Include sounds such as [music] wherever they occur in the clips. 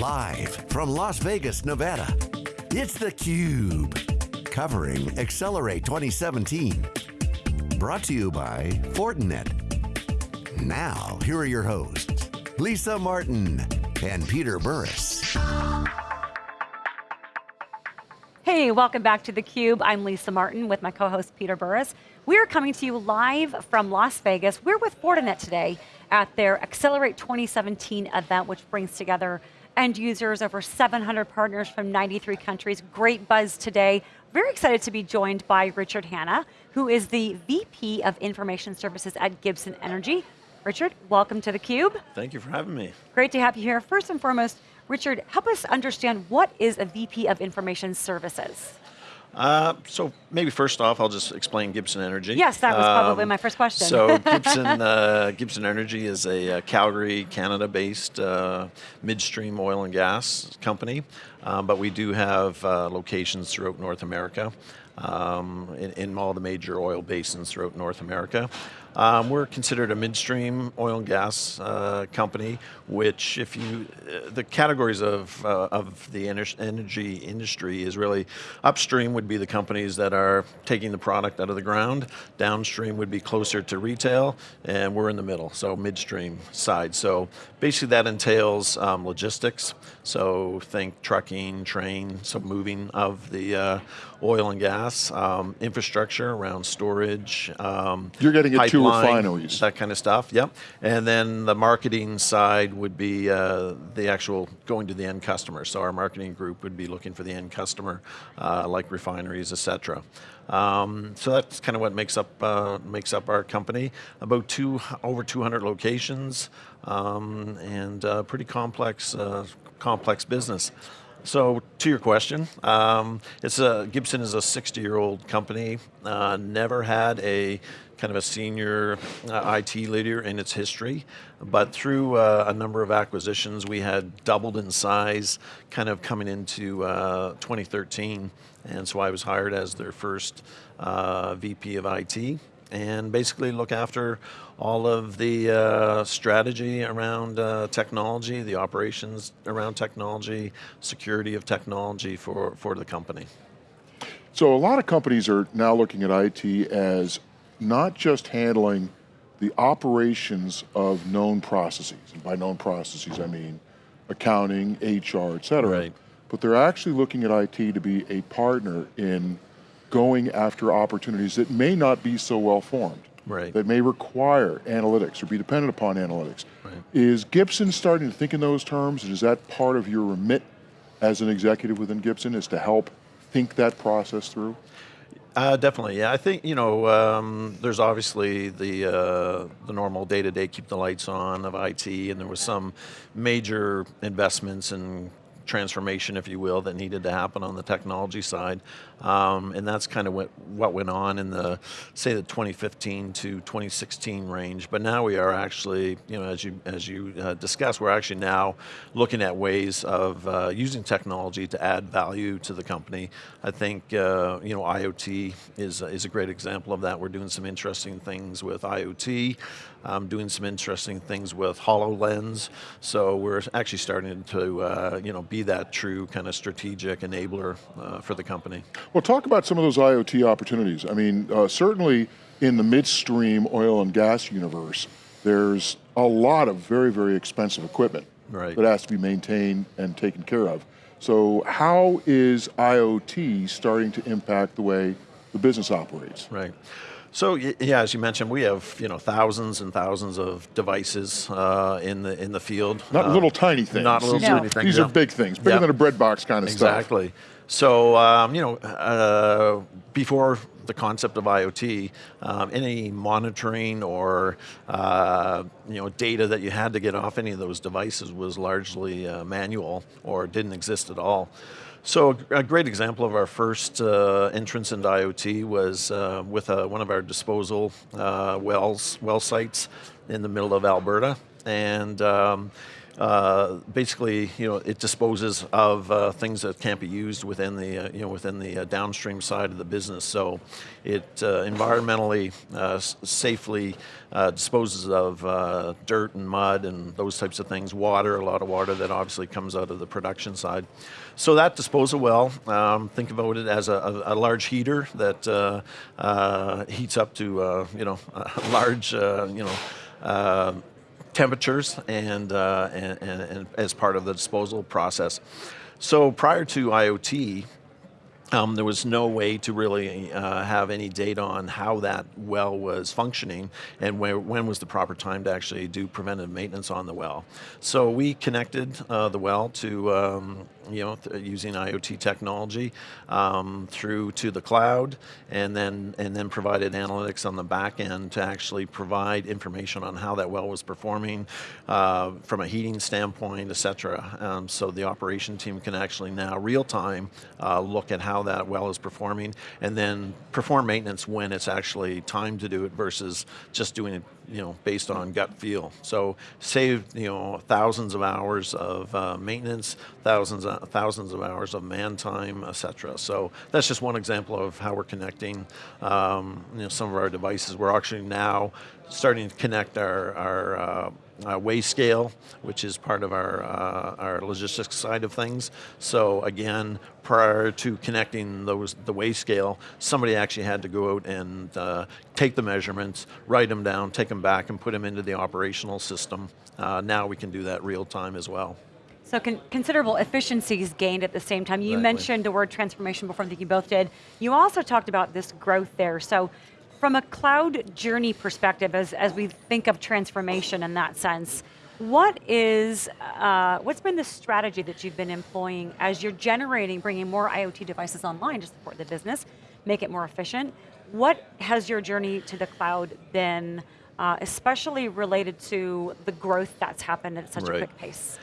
Live from Las Vegas, Nevada, it's theCUBE. Covering Accelerate 2017. Brought to you by Fortinet. Now, here are your hosts, Lisa Martin and Peter Burris. Hey, welcome back to theCUBE. I'm Lisa Martin with my co-host Peter Burris. We're coming to you live from Las Vegas. We're with Fortinet today at their Accelerate 2017 event, which brings together end users, over 700 partners from 93 countries. Great buzz today. Very excited to be joined by Richard Hanna, who is the VP of Information Services at Gibson Energy. Richard, welcome to theCUBE. Thank you for having me. Great to have you here. First and foremost, Richard, help us understand what is a VP of Information Services? Uh, so maybe first off, I'll just explain Gibson Energy. Yes, that was probably um, my first question. so [laughs] Gibson, uh, Gibson Energy is a, a uh, Calgary, Canada-based uh, midstream oil and gas company, um, but we do have uh, locations throughout North America, um, in, in all the major oil basins throughout North America. Um, we're considered a midstream oil and gas uh, company, which if you, uh, the categories of, uh, of the energy industry is really, upstream would be the companies that are taking the product out of the ground, downstream would be closer to retail, and we're in the middle, so midstream side. So basically that entails um, logistics, so think trucking, train, so moving of the uh, oil and gas, um, infrastructure around storage. Um, You're getting it to refineries. That kind of stuff, yep. And then the marketing side would be uh, the actual going to the end customer. So our marketing group would be looking for the end customer, uh, like refineries, et cetera. Um, so that's kind of what makes up uh, makes up our company. About two over 200 locations, um, and uh, pretty complex uh, complex business. So to your question, um, it's a, Gibson is a 60 year old company, uh, never had a kind of a senior uh, IT leader in its history, but through uh, a number of acquisitions, we had doubled in size kind of coming into uh, 2013, and so I was hired as their first uh, VP of IT, and basically look after all of the uh, strategy around uh, technology, the operations around technology, security of technology for, for the company. So a lot of companies are now looking at IT as not just handling the operations of known processes, and by known processes I mean accounting, HR, et cetera, right. but they're actually looking at IT to be a partner in going after opportunities that may not be so well formed right. that may require analytics or be dependent upon analytics. Right. Is Gibson starting to think in those terms, and is that part of your remit as an executive within Gibson, is to help think that process through? Uh, definitely, yeah. I think you know um, there's obviously the uh, the normal day to day keep the lights on of IT, and there was some major investments and transformation, if you will, that needed to happen on the technology side. Um, and that's kind of what, went on in the, say the 2015 to 2016 range. But now we are actually, you know, as you, as you uh, discussed, we're actually now looking at ways of uh, using technology to add value to the company. I think, uh, you know, IoT is, is a great example of that. We're doing some interesting things with IoT, um, doing some interesting things with HoloLens. So we're actually starting to, uh, you know, be that true kind of strategic enabler uh, for the company. Well, talk about some of those IoT opportunities. I mean, uh, certainly in the midstream oil and gas universe, there's a lot of very, very expensive equipment right. that has to be maintained and taken care of. So how is IoT starting to impact the way the business operates? Right. So yeah, as you mentioned, we have you know thousands and thousands of devices uh, in the in the field. Not uh, little tiny things. Not little no. tiny things. These are big things, bigger yep. than a bread box kind of exactly. stuff. Exactly. So um, you know, uh, before the concept of IoT, um, any monitoring or uh, you know data that you had to get off any of those devices was largely uh, manual or didn't exist at all. So a great example of our first uh, entrance into IoT was uh, with uh, one of our disposal uh, wells, well sites in the middle of Alberta. And um, uh, basically, you know, it disposes of uh, things that can't be used within the, uh, you know, within the uh, downstream side of the business. So, it uh, environmentally uh, safely disposes of dirt and mud and those types of things. Water, a lot of water that obviously comes out of the production side. So that disposal well, um, think about it as a, a, a large heater that heats up to, you know, [laughs] large, you know temperatures and, uh, and, and, and, as part of the disposal process. So prior to IoT, um, there was no way to really uh, have any data on how that well was functioning and where, when was the proper time to actually do preventive maintenance on the well. So we connected uh, the well to um, you know, using IoT technology um, through to the cloud, and then and then provided analytics on the back end to actually provide information on how that well was performing uh, from a heating standpoint, et cetera. Um, so the operation team can actually now real time uh, look at how that well is performing, and then perform maintenance when it's actually time to do it versus just doing it you know, based on gut feel. So saved, you know, thousands of hours of uh, maintenance, thousands, uh, thousands of hours of man time, etc. So that's just one example of how we're connecting, um, you know, some of our devices. We're actually now starting to connect our, our uh, uh, which is part of our, uh, our logistics side of things. So again, prior to connecting those the weigh scale, somebody actually had to go out and uh, take the measurements, write them down, take them back and put them into the operational system. Uh, now we can do that real time as well. So con considerable efficiencies gained at the same time. You exactly. mentioned the word transformation before, I think you both did. You also talked about this growth there. So from a cloud journey perspective, as, as we think of transformation in that sense, what is, uh, what's been the strategy that you've been employing as you're generating, bringing more IoT devices online to support the business, make it more efficient? What has your journey to the cloud been, uh, especially related to the growth that's happened at such right. a quick pace?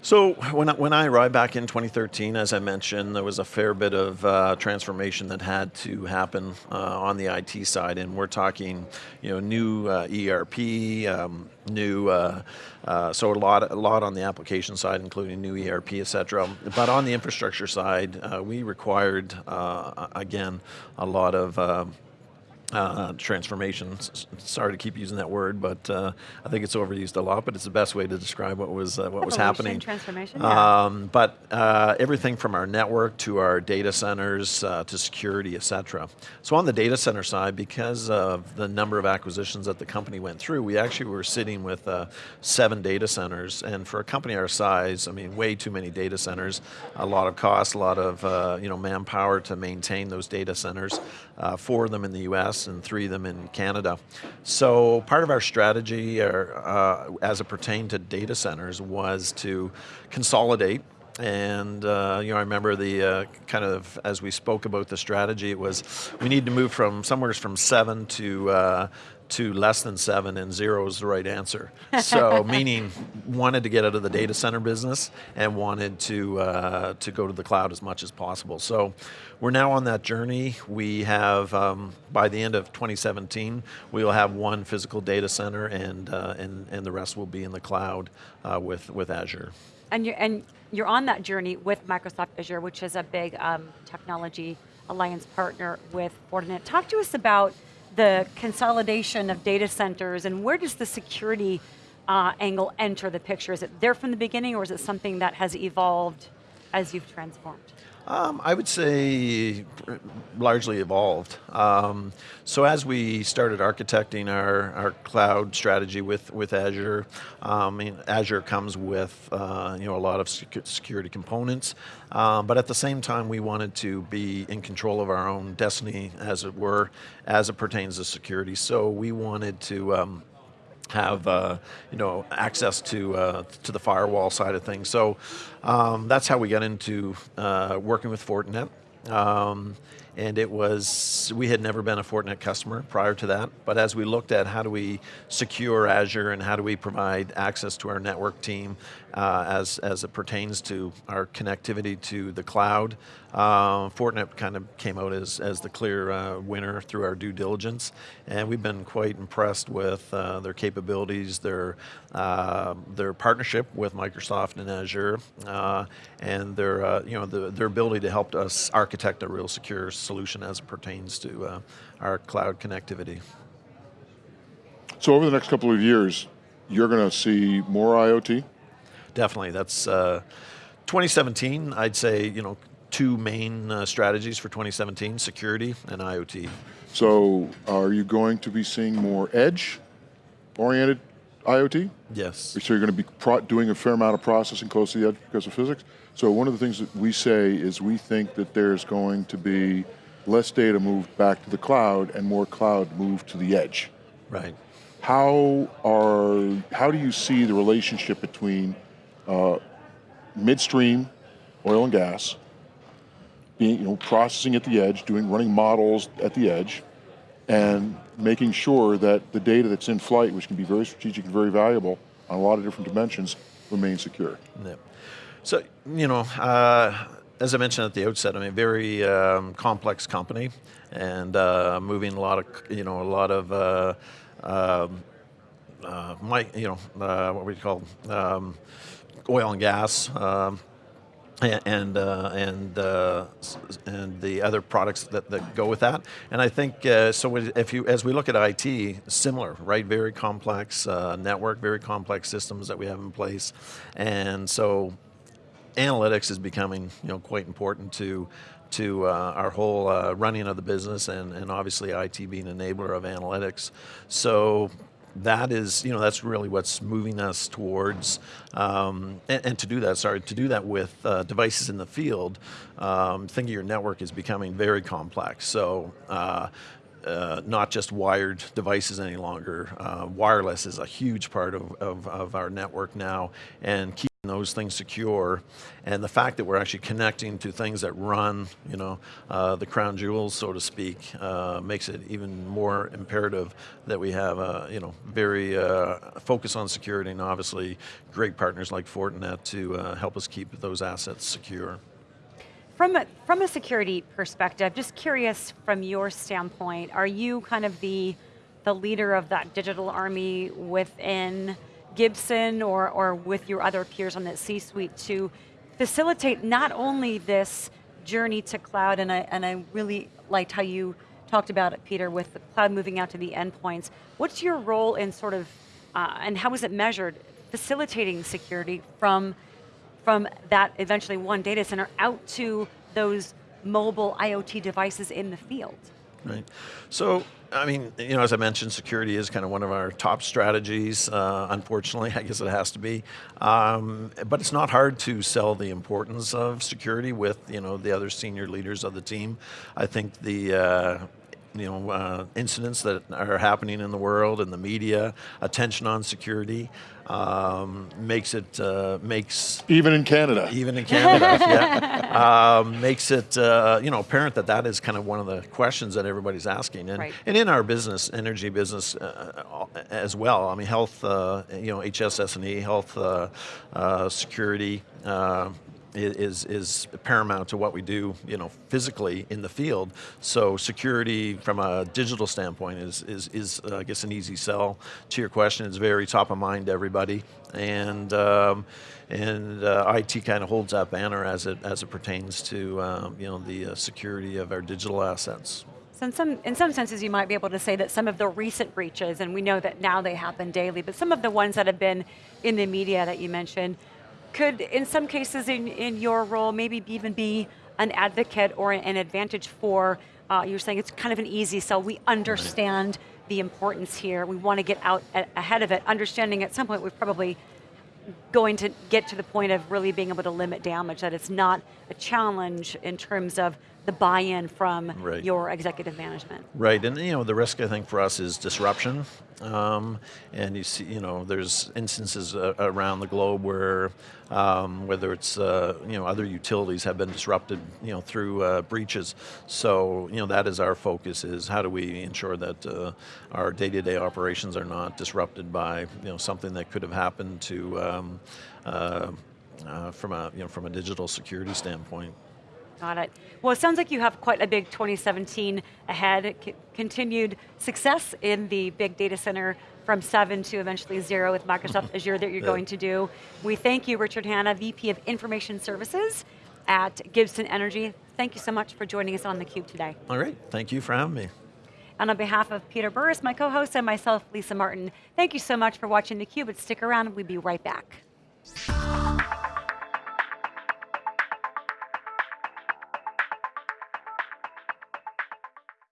So when I, when I arrived back in 2013, as I mentioned, there was a fair bit of uh, transformation that had to happen uh, on the IT side, and we're talking, you know, new uh, ERP, um, new, uh, uh, so a lot, a lot on the application side, including new ERP, et cetera. But on the infrastructure side, uh, we required, again, a lot of uh, transformation. Sorry to keep using that word, but uh, I think it's overused a lot. But it's the best way to describe what was uh, what was happening. Transformation. Yeah. Um, but uh, everything from our network to our data centers uh, to security, etc. So on the data center side, because of the number of acquisitions that the company went through, we actually were sitting with uh, seven data centers. And for a company our size, I mean, way too many data centers, a lot of cost, a lot of you know manpower to maintain those data centers. Four of them in the U.S and three of them in Canada. So part of our strategy uh, as it pertained to data centers was to consolidate and uh, you know, I remember the uh, kind of as we spoke about the strategy, it was we need to move from somewhere from seven to uh, to less than seven, and zero is the right answer. So, [laughs] meaning wanted to get out of the data center business and wanted to uh, to go to the cloud as much as possible. So, we're now on that journey. We have um, by the end of 2017, we will have one physical data center, and uh, and and the rest will be in the cloud uh, with with Azure. And you're and you're on that journey with Microsoft Azure, which is a big um, technology alliance partner with Fortinet. Talk to us about the consolidation of data centers and where does the security uh, angle enter the picture? Is it there from the beginning or is it something that has evolved as you've transformed? Um, I would say largely evolved. Um, so as we started architecting our, our cloud strategy with, with Azure, um, Azure comes with uh, you know, a lot of security components, um, but at the same time we wanted to be in control of our own destiny, as it were, as it pertains to security. So we wanted to um, have uh, you know access to uh, to the firewall side of things. So um, that's how we got into uh, working with Fortinet. Um, and it was, we had never been a Fortinet customer prior to that, but as we looked at how do we secure Azure and how do we provide access to our network team uh, as, as it pertains to our connectivity to the cloud, uh, Fortinet kind of came out as, as the clear uh, winner through our due diligence, and we've been quite impressed with uh, their capabilities, their, uh, their partnership with Microsoft and Azure, uh, and their, uh, you know, the, their ability to help us architect a real secure solution as it pertains to uh, our cloud connectivity. So over the next couple of years, you're going to see more IoT? Definitely, that's uh, 2017, I'd say, you know, two main uh, strategies for 2017, security and IoT. So are you going to be seeing more edge-oriented IoT? Yes. So you're going to be doing a fair amount of processing close to the edge because of physics? So one of the things that we say is we think that there's going to be less data moved back to the cloud and more cloud moved to the edge. Right. How are, how do you see the relationship between uh, midstream oil and gas, being, you know, processing at the edge, doing, running models at the edge, and making sure that the data that's in flight, which can be very strategic and very valuable on a lot of different dimensions, remains secure. Yeah. So, you know, uh, as I mentioned at the outset, I mean, very um, complex company, and uh, moving a lot of, you know, a lot of, uh, um, uh, my, you know, uh, what we call um, oil and gas, um, and uh, and uh, and the other products that, that go with that. And I think uh, so. If you as we look at IT, similar, right? Very complex uh, network, very complex systems that we have in place, and so analytics is becoming you know quite important to to uh, our whole uh, running of the business and, and obviously IT being an enabler of analytics. So that is, you know, that's really what's moving us towards, um, and, and, to do that, sorry, to do that with uh, devices in the field, um, thinking your network is becoming very complex. So, uh, uh, not just wired devices any longer. Uh, wireless is a huge part of, of, of, our network now, and those things secure, and the fact that we're actually connecting to things that run, you know, uh, the crown jewels, so to speak, uh, makes it even more imperative that we have a, you know, very uh, focus on security, and obviously great partners like Fortinet to uh, help us keep those assets secure. From a, from a security perspective, just curious from your standpoint, are you kind of the, the leader of that digital army within Gibson or, or with your other peers on that C-suite to facilitate not only this journey to cloud, and I, and I really liked how you talked about it, Peter, with the cloud moving out to the endpoints. What's your role in sort of, uh, and how is it measured, facilitating security from from that eventually one data center out to those mobile IoT devices in the field. Right. So, I mean, you know, as I mentioned, security is kind of one of our top strategies. Uh, unfortunately, [laughs] I guess it has to be. Um, but it's not hard to sell the importance of security with, you know, the other senior leaders of the team. I think the uh, you know, uh, incidents that are happening in the world and the media, attention on security, um, makes it, uh, makes... Even in Canada. Even in Canada, [laughs] yeah. Um, makes it, uh, you know, apparent that that is kind of one of the questions that everybody's asking. And, right. and in our business, energy business uh, as well, I mean, health, uh, you know, HSS&E, health uh, security, is, is paramount to what we do, you know, physically in the field. So security from a digital standpoint is, is, is uh, I guess, an easy sell. To your question, it's very top of mind to everybody. And, um, and uh, IT kind of holds that banner as it, as it pertains to, um, you know, the uh, security of our digital assets. So in some, in some senses you might be able to say that some of the recent breaches, and we know that now they happen daily, but some of the ones that have been in the media that you mentioned, could, in some cases in, in your role, maybe even be an advocate or an advantage for, uh, you're saying it's kind of an easy sell, we understand the importance here, we want to get out ahead of it, understanding at some point we're probably going to get to the point of really being able to limit damage, that it's not a challenge in terms of the buy-in from Right. your executive management. Right, and you know the risk I think for us is disruption, um, and you see, you know, there's instances uh, around the globe where um, whether it's uh, you know other utilities have been disrupted, you know, through uh, breaches. So you know that is our focus: is how do we ensure that uh, our day-to-day operations are not disrupted by you know something that could have happened to um, uh, uh, from a you know from a digital security standpoint. Got it. Well, it sounds like you have quite a big 2017 ahead. Continued success in the big data center from seven to eventually zero with Microsoft [laughs] Azure that you're going to do. We thank you, Richard Hanna, VP of Information Services at Gibson Energy. Thank you so much for joining us on theCUBE today. All right, thank you for having me. And on behalf of Peter Burris, my co-host, and myself, Lisa Martin, thank you so much for watching theCUBE, and stick around, we'll be right back.